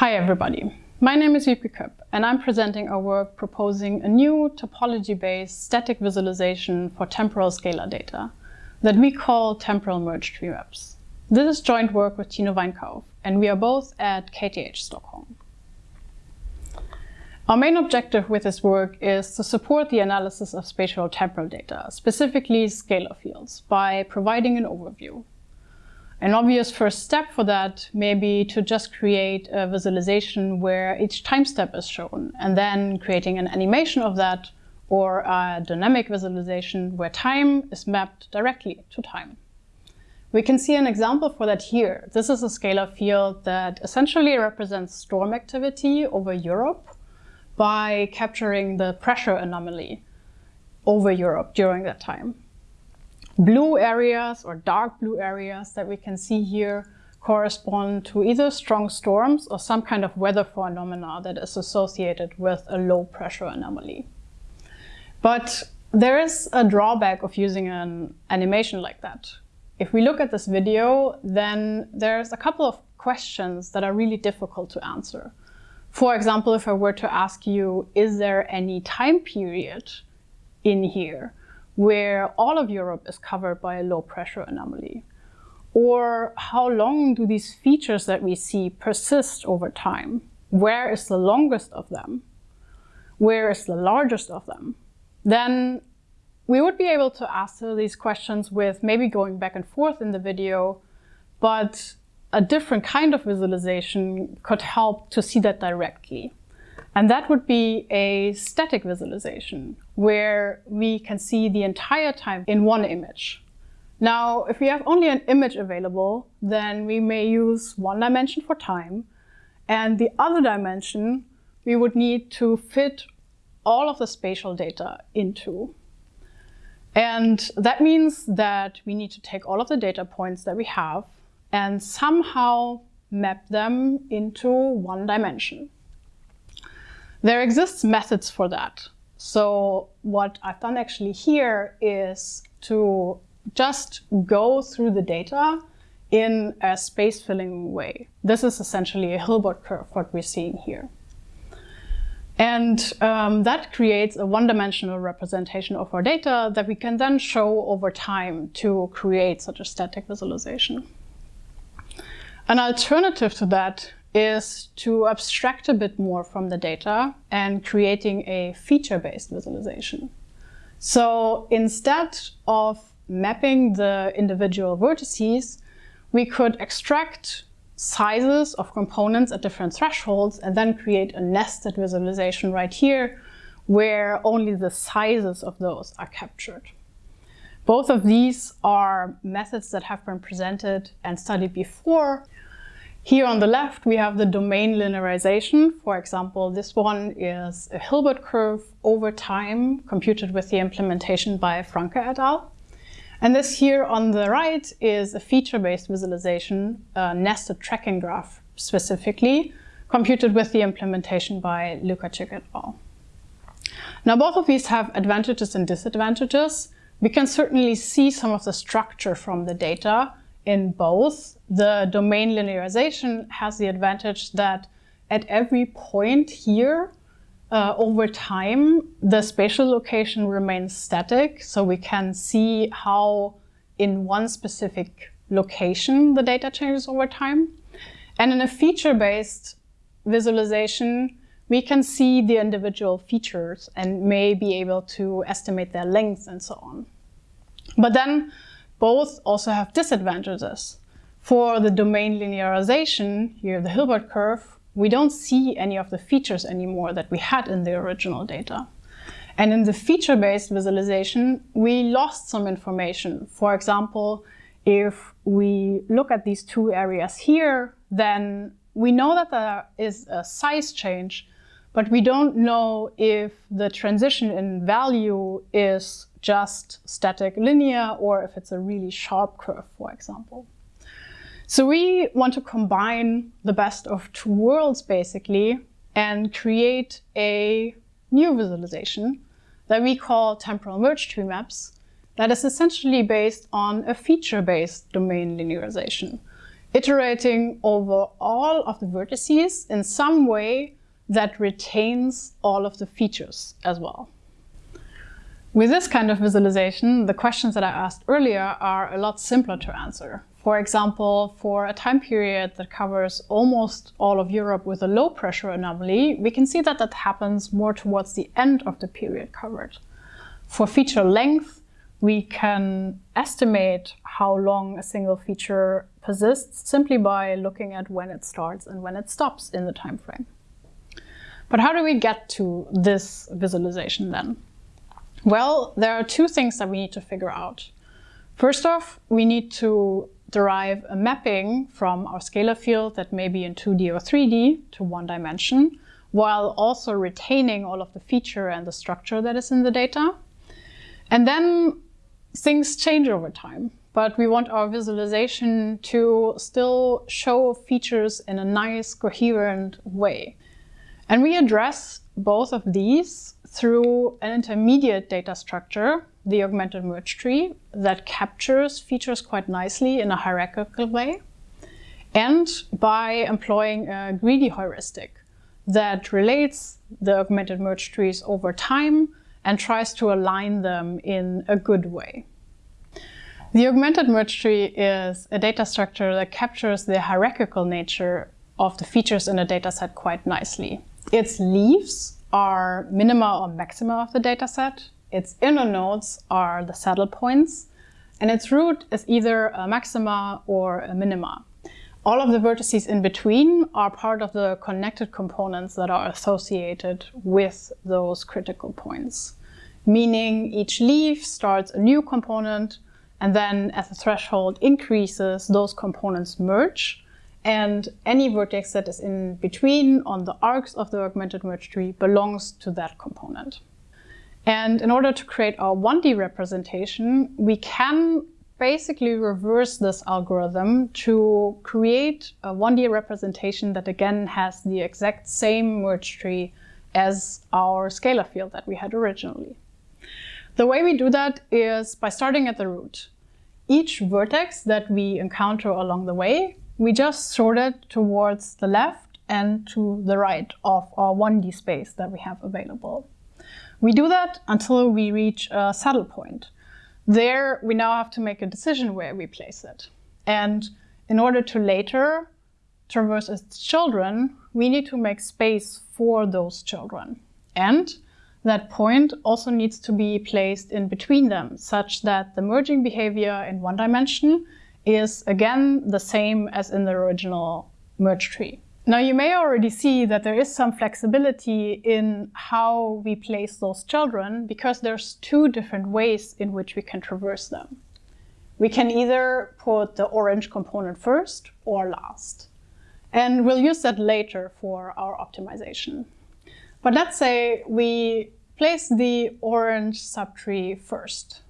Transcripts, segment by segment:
Hi everybody, my name is Wiebke Köpp and I'm presenting our work proposing a new topology-based static visualization for temporal scalar data that we call temporal merge tree maps. This is joint work with Tino Weinkauf and we are both at KTH Stockholm. Our main objective with this work is to support the analysis of spatial temporal data, specifically scalar fields, by providing an overview. An obvious first step for that may be to just create a visualization where each time step is shown and then creating an animation of that or a dynamic visualization where time is mapped directly to time. We can see an example for that here. This is a scalar field that essentially represents storm activity over Europe by capturing the pressure anomaly over Europe during that time. Blue areas or dark blue areas that we can see here correspond to either strong storms or some kind of weather phenomena that is associated with a low pressure anomaly. But there is a drawback of using an animation like that. If we look at this video, then there's a couple of questions that are really difficult to answer. For example, if I were to ask you, is there any time period in here? Where all of Europe is covered by a low pressure anomaly? Or how long do these features that we see persist over time? Where is the longest of them? Where is the largest of them? Then we would be able to answer these questions with maybe going back and forth in the video, but a different kind of visualization could help to see that directly. And that would be a static visualization where we can see the entire time in one image. Now, if we have only an image available, then we may use one dimension for time and the other dimension we would need to fit all of the spatial data into. And that means that we need to take all of the data points that we have and somehow map them into one dimension. There exists methods for that. So what I've done actually here is to just go through the data in a space filling way. This is essentially a Hilbert curve, what we're seeing here. And um, that creates a one-dimensional representation of our data that we can then show over time to create such a static visualization. An alternative to that is to abstract a bit more from the data and creating a feature-based visualization. So instead of mapping the individual vertices, we could extract sizes of components at different thresholds and then create a nested visualization right here where only the sizes of those are captured. Both of these are methods that have been presented and studied before, here on the left, we have the domain linearization. For example, this one is a Hilbert curve over time computed with the implementation by Franke et al. And this here on the right is a feature-based visualization, a nested tracking graph specifically, computed with the implementation by Lukasczyk et al. Now, both of these have advantages and disadvantages. We can certainly see some of the structure from the data in both. The domain linearization has the advantage that at every point here, uh, over time, the spatial location remains static. So we can see how in one specific location the data changes over time. And in a feature-based visualization, we can see the individual features and may be able to estimate their length and so on. But then both also have disadvantages. For the domain linearization, here the Hilbert curve, we don't see any of the features anymore that we had in the original data. And in the feature-based visualization, we lost some information. For example, if we look at these two areas here, then we know that there is a size change, but we don't know if the transition in value is just static linear or if it's a really sharp curve, for example. So we want to combine the best of two worlds, basically, and create a new visualization that we call temporal merge tree maps that is essentially based on a feature-based domain linearization. iterating over all of the vertices in some way that retains all of the features as well. With this kind of visualization, the questions that I asked earlier are a lot simpler to answer. For example, for a time period that covers almost all of Europe with a low pressure anomaly, we can see that that happens more towards the end of the period covered. For feature length, we can estimate how long a single feature persists simply by looking at when it starts and when it stops in the time frame. But how do we get to this visualization then? Well, there are two things that we need to figure out. First off, we need to derive a mapping from our scalar field that may be in 2D or 3D to one dimension, while also retaining all of the feature and the structure that is in the data. And then things change over time, but we want our visualization to still show features in a nice, coherent way. And we address both of these through an intermediate data structure, the augmented merge tree, that captures features quite nicely in a hierarchical way, and by employing a greedy heuristic that relates the augmented merge trees over time and tries to align them in a good way. The augmented merge tree is a data structure that captures the hierarchical nature of the features in a dataset quite nicely. Its leaves are minima or maxima of the dataset. Its inner nodes are the saddle points. And its root is either a maxima or a minima. All of the vertices in between are part of the connected components that are associated with those critical points. Meaning each leaf starts a new component and then as the threshold increases, those components merge and any vertex that is in between on the arcs of the augmented merge tree belongs to that component. And in order to create our 1D representation, we can basically reverse this algorithm to create a 1D representation that again has the exact same merge tree as our scalar field that we had originally. The way we do that is by starting at the root. Each vertex that we encounter along the way we just sort it towards the left and to the right of our 1D space that we have available. We do that until we reach a saddle point. There, we now have to make a decision where we place it. And in order to later traverse its children, we need to make space for those children. And that point also needs to be placed in between them, such that the merging behavior in one dimension is again the same as in the original merge tree. Now you may already see that there is some flexibility in how we place those children because there's two different ways in which we can traverse them. We can either put the orange component first or last. And we'll use that later for our optimization. But let's say we place the orange subtree first.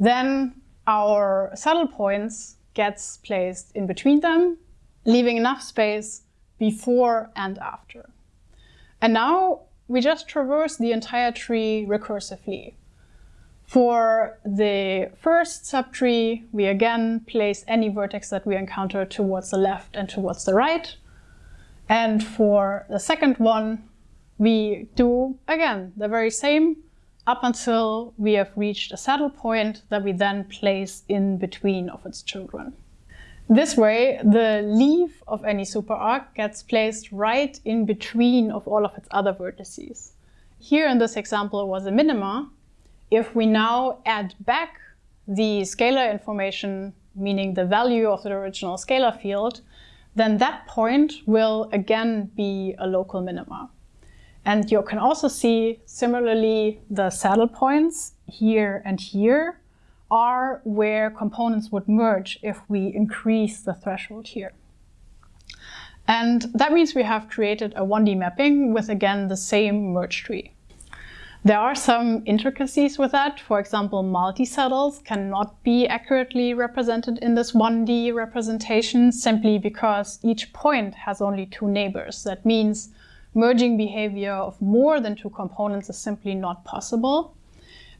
Then our saddle points gets placed in between them, leaving enough space before and after. And now we just traverse the entire tree recursively. For the first subtree, we again place any vertex that we encounter towards the left and towards the right. And for the second one, we do, again, the very same, up until we have reached a saddle point that we then place in between of its children. This way, the leaf of any superarc gets placed right in between of all of its other vertices. Here in this example was a minima. If we now add back the scalar information, meaning the value of the original scalar field, then that point will again be a local minima. And you can also see, similarly, the saddle points here and here are where components would merge if we increase the threshold here. And that means we have created a 1D mapping with, again, the same merge tree. There are some intricacies with that. For example, multi-saddles cannot be accurately represented in this 1D representation simply because each point has only two neighbors. That means merging behavior of more than two components is simply not possible.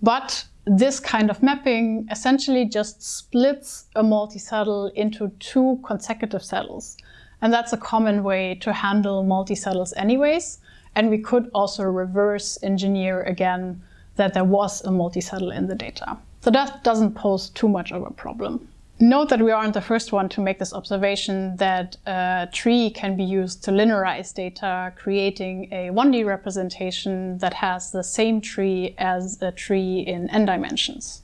But this kind of mapping essentially just splits a multi-saddle into two consecutive saddles. And that's a common way to handle multi-saddles anyways. And we could also reverse engineer again that there was a multi-saddle in the data. So that doesn't pose too much of a problem. Note that we aren't the first one to make this observation that a tree can be used to linearize data, creating a 1D representation that has the same tree as a tree in n dimensions.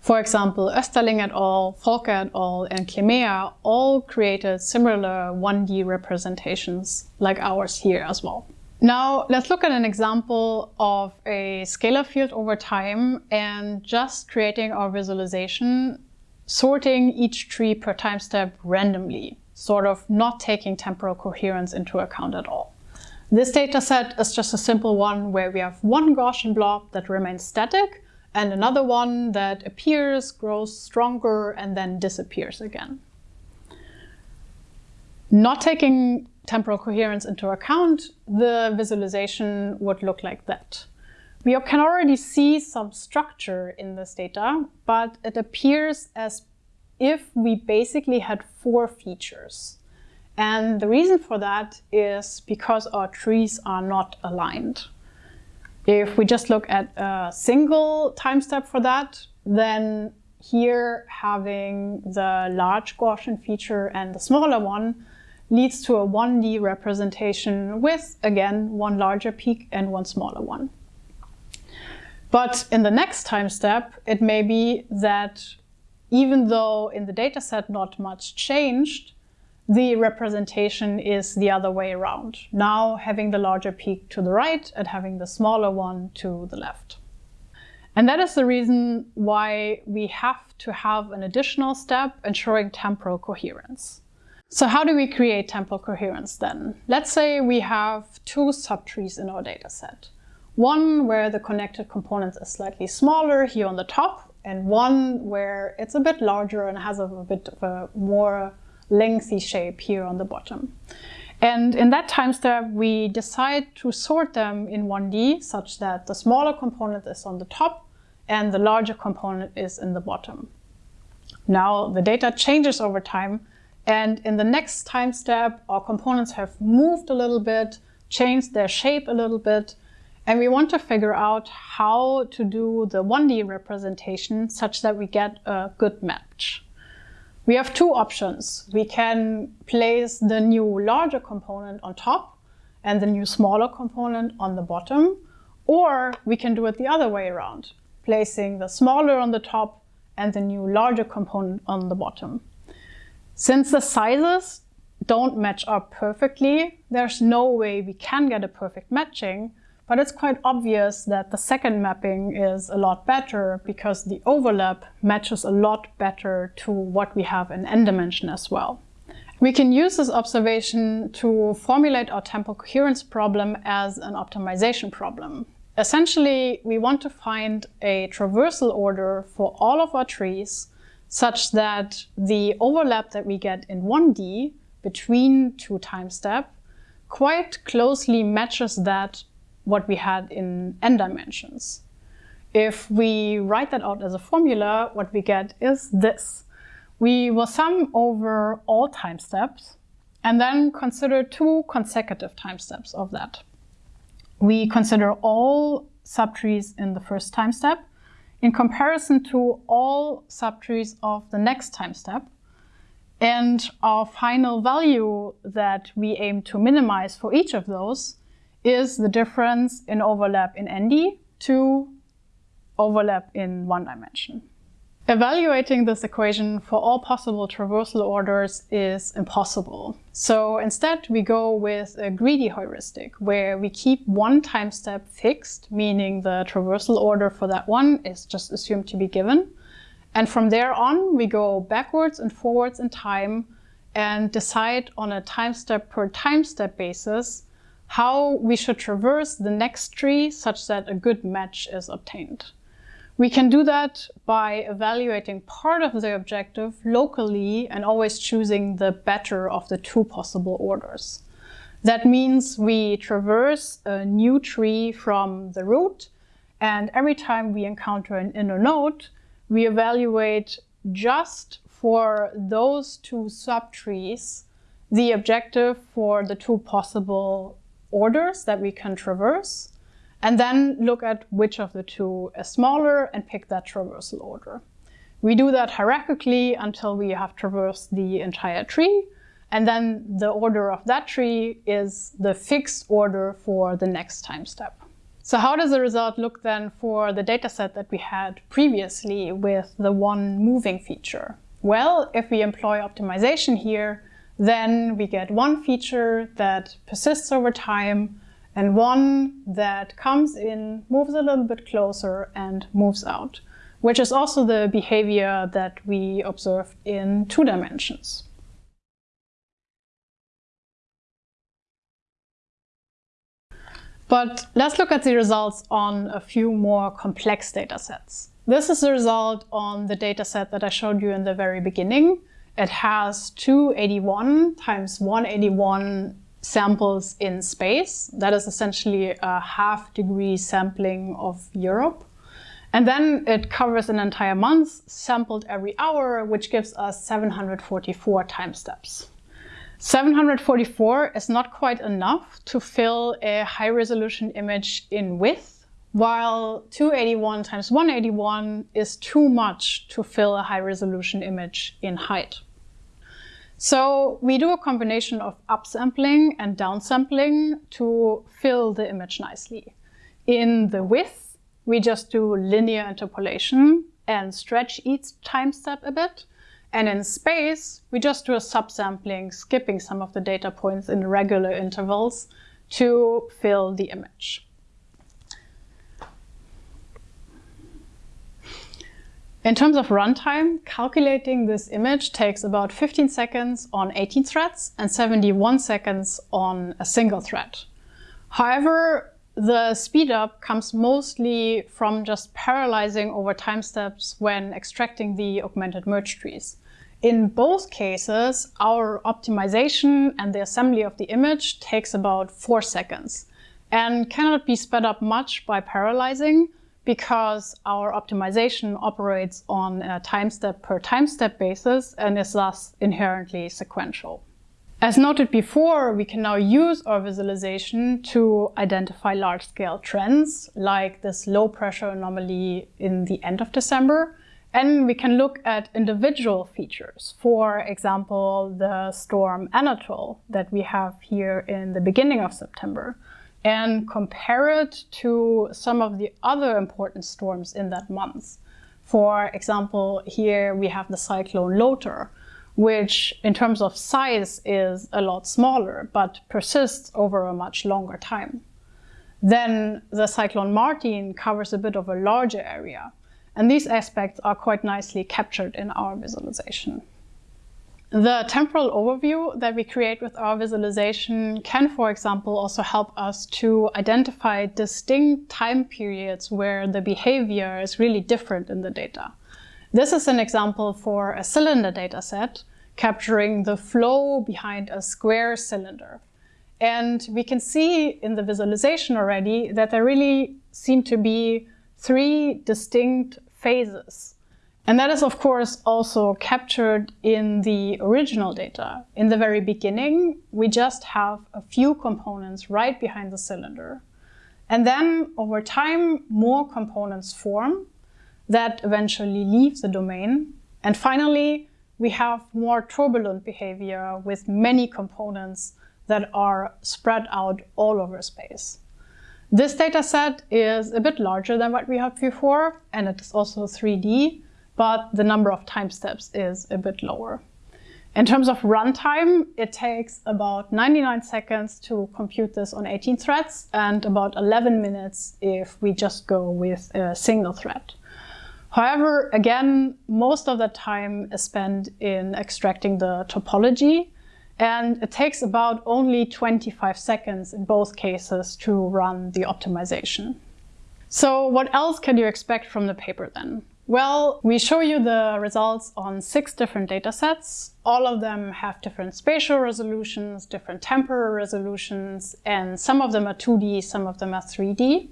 For example, Österling et al., Volke et al., and Klemea all created similar 1D representations like ours here as well. Now let's look at an example of a scalar field over time and just creating our visualization sorting each tree per time step randomly, sort of not taking temporal coherence into account at all. This data set is just a simple one where we have one Gaussian blob that remains static and another one that appears, grows stronger, and then disappears again. Not taking temporal coherence into account, the visualization would look like that. We can already see some structure in this data, but it appears as if we basically had four features. And the reason for that is because our trees are not aligned. If we just look at a single time step for that, then here having the large Gaussian feature and the smaller one leads to a 1D representation with, again, one larger peak and one smaller one. But in the next time step, it may be that even though in the dataset not much changed, the representation is the other way around. Now having the larger peak to the right and having the smaller one to the left. And that is the reason why we have to have an additional step ensuring temporal coherence. So how do we create temporal coherence then? Let's say we have two subtrees in our dataset. One where the connected components is slightly smaller here on the top, and one where it's a bit larger and has a, a bit of a more lengthy shape here on the bottom. And in that time step, we decide to sort them in 1D such that the smaller component is on the top and the larger component is in the bottom. Now the data changes over time and in the next time step, our components have moved a little bit, changed their shape a little bit, and we want to figure out how to do the 1D representation such that we get a good match. We have two options. We can place the new larger component on top and the new smaller component on the bottom, or we can do it the other way around, placing the smaller on the top and the new larger component on the bottom. Since the sizes don't match up perfectly, there's no way we can get a perfect matching, but it's quite obvious that the second mapping is a lot better because the overlap matches a lot better to what we have in n dimension as well. We can use this observation to formulate our temporal coherence problem as an optimization problem. Essentially, we want to find a traversal order for all of our trees such that the overlap that we get in 1D between two time step quite closely matches that what we had in n dimensions. If we write that out as a formula, what we get is this. We will sum over all time steps and then consider two consecutive time steps of that. We consider all subtrees in the first time step in comparison to all subtrees of the next time step. And our final value that we aim to minimize for each of those is the difference in overlap in ND to overlap in one dimension. Evaluating this equation for all possible traversal orders is impossible. So instead we go with a greedy heuristic where we keep one time step fixed, meaning the traversal order for that one is just assumed to be given. And from there on we go backwards and forwards in time and decide on a time step per time step basis how we should traverse the next tree such that a good match is obtained. We can do that by evaluating part of the objective locally and always choosing the better of the two possible orders. That means we traverse a new tree from the root And every time we encounter an inner node, we evaluate just for those two subtrees the objective for the two possible orders that we can traverse, and then look at which of the two is smaller and pick that traversal order. We do that hierarchically until we have traversed the entire tree, and then the order of that tree is the fixed order for the next time step. So how does the result look then for the dataset that we had previously with the one moving feature? Well, if we employ optimization here, then we get one feature that persists over time and one that comes in, moves a little bit closer and moves out, which is also the behavior that we observed in two dimensions. But let's look at the results on a few more complex data sets. This is the result on the data set that I showed you in the very beginning. It has 281 times 181 samples in space. That is essentially a half degree sampling of Europe. And then it covers an entire month, sampled every hour, which gives us 744 time steps. 744 is not quite enough to fill a high resolution image in width, while 281 times 181 is too much to fill a high resolution image in height. So we do a combination of upsampling and downsampling to fill the image nicely. In the width, we just do linear interpolation and stretch each time step a bit. And in space, we just do a subsampling, skipping some of the data points in regular intervals to fill the image. In terms of runtime, calculating this image takes about 15 seconds on 18 threads and 71 seconds on a single thread. However, the speedup comes mostly from just parallelizing over time steps when extracting the augmented merge trees. In both cases, our optimization and the assembly of the image takes about four seconds and cannot be sped up much by parallelizing because our optimization operates on a time step per time step basis and is thus inherently sequential. As noted before, we can now use our visualization to identify large-scale trends, like this low-pressure anomaly in the end of December, and we can look at individual features. For example, the storm Anatol that we have here in the beginning of September and compare it to some of the other important storms in that month. For example, here we have the cyclone Lothar, which in terms of size is a lot smaller, but persists over a much longer time. Then the cyclone Martin covers a bit of a larger area, and these aspects are quite nicely captured in our visualization. The temporal overview that we create with our visualization can, for example, also help us to identify distinct time periods where the behavior is really different in the data. This is an example for a cylinder dataset capturing the flow behind a square cylinder. And we can see in the visualization already that there really seem to be three distinct phases. And that is, of course, also captured in the original data. In the very beginning, we just have a few components right behind the cylinder. And then, over time, more components form that eventually leave the domain. And finally, we have more turbulent behavior with many components that are spread out all over space. This data set is a bit larger than what we had before, and it is also 3D, but the number of time steps is a bit lower. In terms of runtime, it takes about 99 seconds to compute this on 18 threads and about 11 minutes if we just go with a single thread. However, again, most of the time is spent in extracting the topology and it takes about only 25 seconds in both cases to run the optimization. So what else can you expect from the paper then? Well, we show you the results on six different datasets. All of them have different spatial resolutions, different temporal resolutions, and some of them are 2D, some of them are 3D.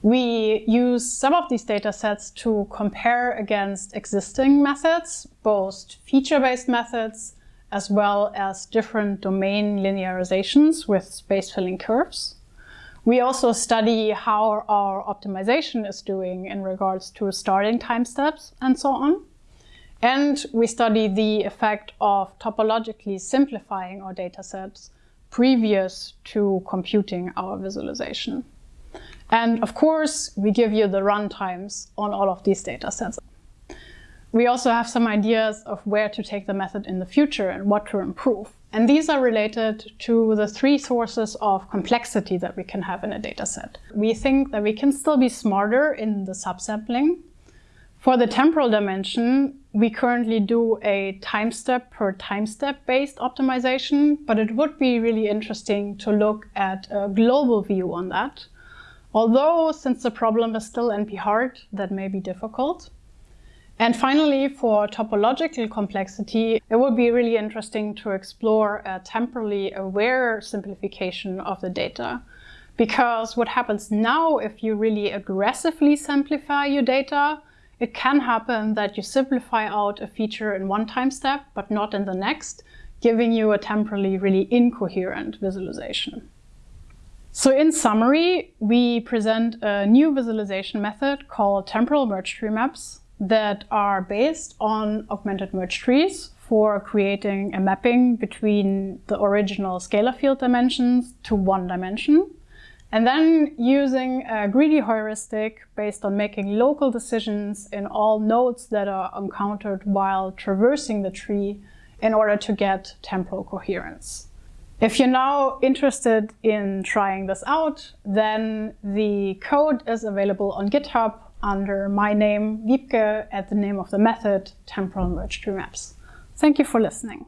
We use some of these data sets to compare against existing methods, both feature-based methods as well as different domain linearizations with space filling curves. We also study how our optimization is doing in regards to starting time steps and so on. And we study the effect of topologically simplifying our datasets previous to computing our visualization. And of course, we give you the runtimes on all of these datasets. We also have some ideas of where to take the method in the future and what to improve. And these are related to the three sources of complexity that we can have in a dataset. We think that we can still be smarter in the subsampling. For the temporal dimension, we currently do a time step per time step based optimization, but it would be really interesting to look at a global view on that. Although, since the problem is still NP-hard, that may be difficult. And finally, for topological complexity, it would be really interesting to explore a temporally aware simplification of the data. Because what happens now, if you really aggressively simplify your data, it can happen that you simplify out a feature in one time step, but not in the next, giving you a temporally really incoherent visualization. So in summary, we present a new visualization method called temporal merge tree maps that are based on augmented merge trees for creating a mapping between the original scalar field dimensions to one dimension. And then using a greedy heuristic based on making local decisions in all nodes that are encountered while traversing the tree in order to get temporal coherence. If you're now interested in trying this out, then the code is available on GitHub under my name, Wiebke, at the name of the method, temporal merge tree maps. Thank you for listening.